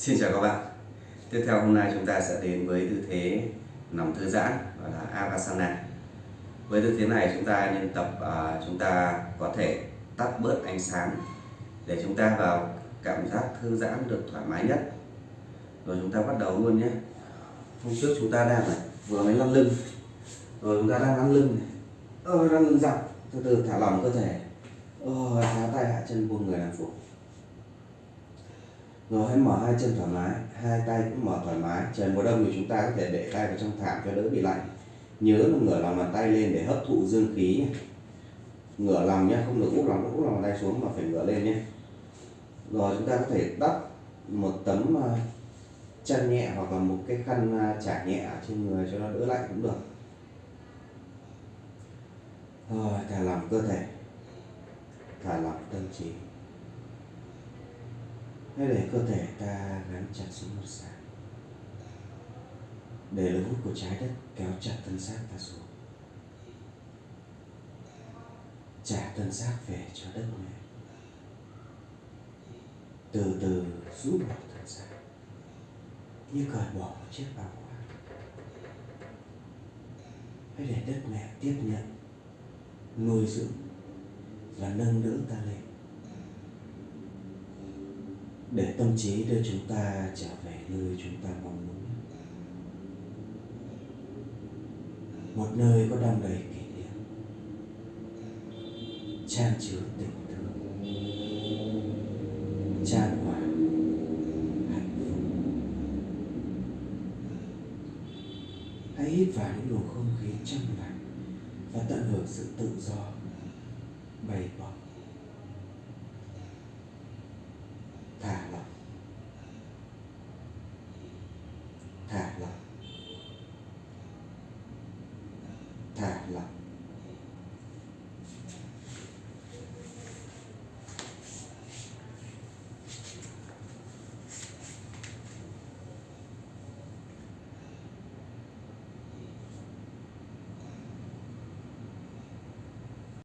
Xin chào các bạn. Tiếp theo hôm nay chúng ta sẽ đến với tư thế nằm thư giãn gọi là Avasana. Với tư thế này chúng ta nên tập uh, chúng ta có thể tắt bớt ánh sáng để chúng ta vào cảm giác thư giãn được thoải mái nhất. Rồi chúng ta bắt đầu luôn nhé. Hôm trước chúng ta đang này vừa mới lăn lưng. Rồi chúng ta đang lăn lưng này. Ờ, lăn lưng dọc từ từ thả lỏng cơ thể. Ờ, thả tay hạ chân buông người làm phục rồi hãy mở hai chân thoải mái, hai tay cũng mở thoải mái. Trời mùa đông thì chúng ta có thể để tay vào trong thảm cho đỡ bị lạnh. Nhớ là ngửa lòng bàn tay lên để hấp thụ dương khí ngửa lòng nhé, không được úp lòng úp lòng bàn tay xuống mà phải ngửa lên nhé. Rồi chúng ta có thể đắp một tấm à, chân nhẹ hoặc là một cái khăn à, trải nhẹ trên người cho nó đỡ lạnh cũng được. Rồi, thả lỏng cơ thể. Thả lỏng tâm trí hãy để cơ thể ta gắn chặt xuống mặt sàn, để lực hút của trái đất kéo chặt thân xác ta xuống. Trả thân xác về cho đất mẹ. Từ từ rũ bỏ thân xác, như cởi bỏ một chiếc áo khoác hãy để đất mẹ tiếp nhận, nuôi dưỡng và nâng đỡ ta lên để tâm trí đưa chúng ta trở về nơi chúng ta mong muốn. Một nơi có đong đầy kỷ niệm. Chan chứa tình thương. Chan hòa hạnh phúc. Hãy hít vào những luồng không khí trong lành và tận hưởng sự tự do bày bổng thả lỏng. Thả lỏng. Thả lỏng.